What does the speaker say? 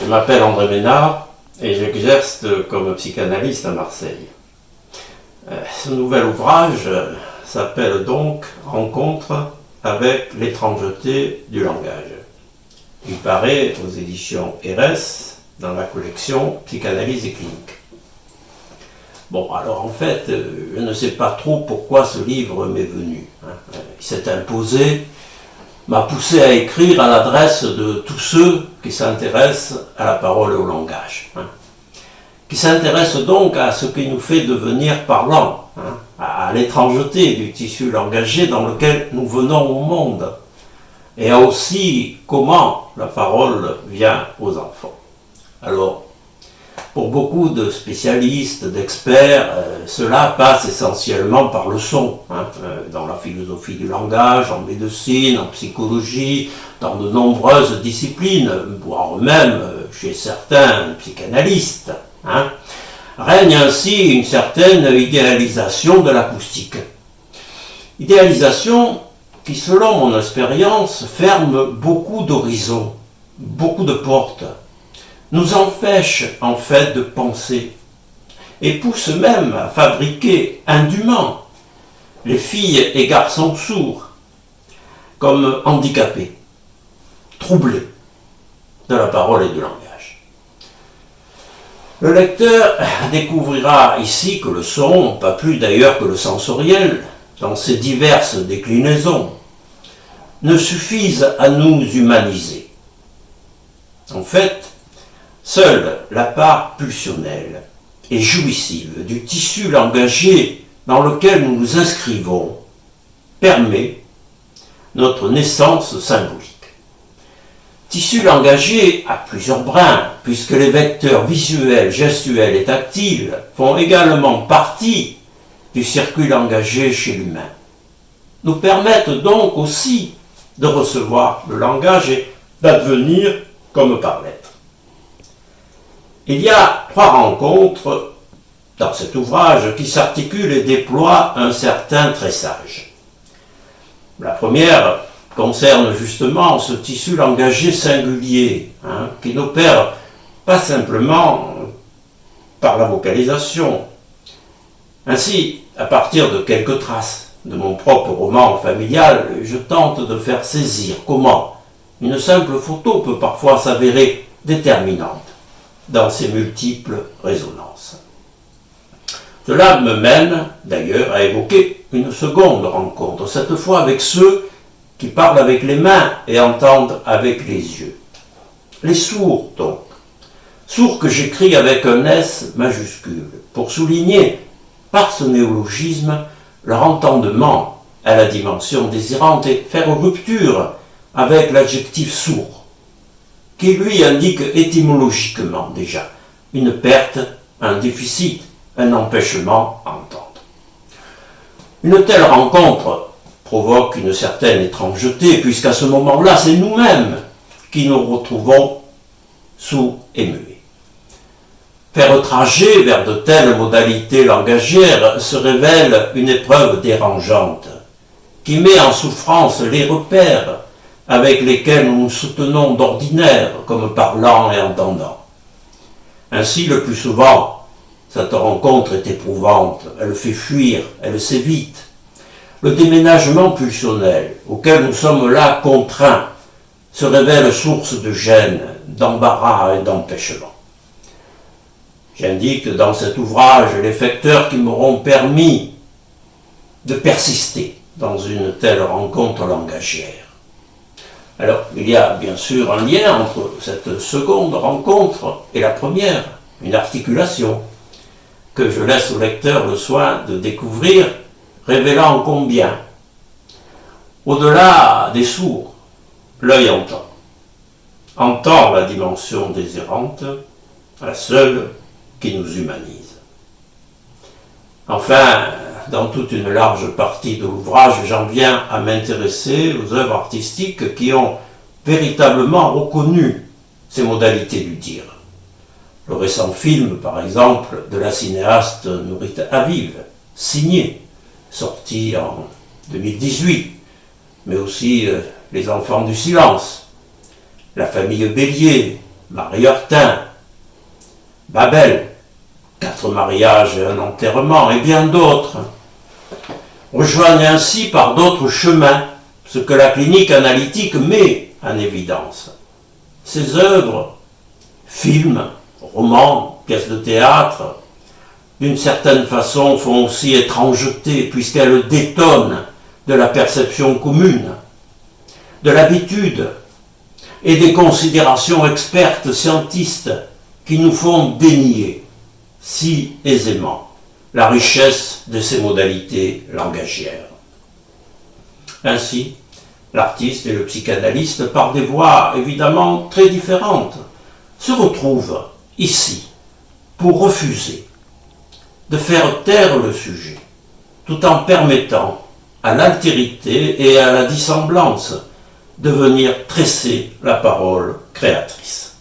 Je m'appelle André Ménard et j'exerce comme psychanalyste à Marseille. Euh, ce nouvel ouvrage s'appelle donc Rencontre avec l'étrangeté du langage. Il paraît aux éditions RS dans la collection Psychanalyse et clinique. Bon, alors en fait, euh, je ne sais pas trop pourquoi ce livre m'est venu. Hein. Il s'est imposé m'a poussé à écrire à l'adresse de tous ceux qui s'intéressent à la parole et au langage, hein. qui s'intéressent donc à ce qui nous fait devenir parlants, hein, à l'étrangeté du tissu langagé dans lequel nous venons au monde, et aussi comment la parole vient aux enfants. Pour beaucoup de spécialistes, d'experts, euh, cela passe essentiellement par le son, hein, euh, dans la philosophie du langage, en médecine, en psychologie, dans de nombreuses disciplines, voire même euh, chez certains psychanalystes. Hein. règne ainsi une certaine idéalisation de l'acoustique. Idéalisation qui, selon mon expérience, ferme beaucoup d'horizons, beaucoup de portes, nous empêche en fait de penser et pousse même à fabriquer indûment les filles et garçons sourds comme handicapés, troublés de la parole et du langage. Le lecteur découvrira ici que le son, pas plus d'ailleurs que le sensoriel, dans ses diverses déclinaisons, ne suffisent à nous humaniser. En fait, Seule la part pulsionnelle et jouissive du tissu langagé dans lequel nous nous inscrivons permet notre naissance symbolique. Tissu langagé a plusieurs brins, puisque les vecteurs visuels, gestuels et tactiles font également partie du circuit langagé chez l'humain. Nous permettent donc aussi de recevoir le langage et d'advenir comme par lettre. Il y a trois rencontres dans cet ouvrage qui s'articulent et déploient un certain tressage. La première concerne justement ce tissu langagé singulier, hein, qui n'opère pas simplement par la vocalisation. Ainsi, à partir de quelques traces de mon propre roman familial, je tente de faire saisir comment une simple photo peut parfois s'avérer déterminante dans ses multiples résonances. Cela me mène d'ailleurs à évoquer une seconde rencontre, cette fois avec ceux qui parlent avec les mains et entendent avec les yeux. Les sourds donc. Sourds que j'écris avec un S majuscule, pour souligner par ce néologisme leur entendement à la dimension désirante et faire rupture avec l'adjectif sourd qui lui indique étymologiquement déjà une perte, un déficit, un empêchement à entendre. Une telle rencontre provoque une certaine étrangeté, puisqu'à ce moment-là, c'est nous-mêmes qui nous retrouvons sous muets. Faire trajet vers de telles modalités langagères se révèle une épreuve dérangeante, qui met en souffrance les repères avec lesquels nous nous soutenons d'ordinaire comme parlant et entendant. Ainsi, le plus souvent, cette rencontre est éprouvante, elle fait fuir, elle s'évite. Le déménagement pulsionnel, auquel nous sommes là contraints, se révèle source de gêne, d'embarras et d'empêchement. J'indique dans cet ouvrage les facteurs qui m'auront permis de persister dans une telle rencontre langagière. Alors, il y a bien sûr un lien entre cette seconde rencontre et la première, une articulation, que je laisse au lecteur le soin de découvrir, révélant combien, au-delà des sourds, l'œil entend. Entend la dimension désirante, la seule qui nous humanise. Enfin, dans toute une large partie de l'ouvrage, j'en viens à m'intéresser aux œuvres artistiques qui ont véritablement reconnu ces modalités du dire. Le récent film, par exemple, de la cinéaste Nourite Aviv, signé, sorti en 2018, mais aussi euh, Les Enfants du Silence, La famille Bélier, Marie Hortin, Babel, quatre mariages et un enterrement, et bien d'autres, rejoignent ainsi par d'autres chemins ce que la clinique analytique met en évidence. Ces œuvres, films, romans, pièces de théâtre, d'une certaine façon font aussi étrangeté puisqu'elles détonnent de la perception commune, de l'habitude et des considérations expertes scientistes qui nous font dénier si aisément la richesse de ces modalités langagières. Ainsi, l'artiste et le psychanalyste, par des voies évidemment très différentes, se retrouvent ici pour refuser de faire taire le sujet, tout en permettant à l'altérité et à la dissemblance de venir tresser la parole créatrice.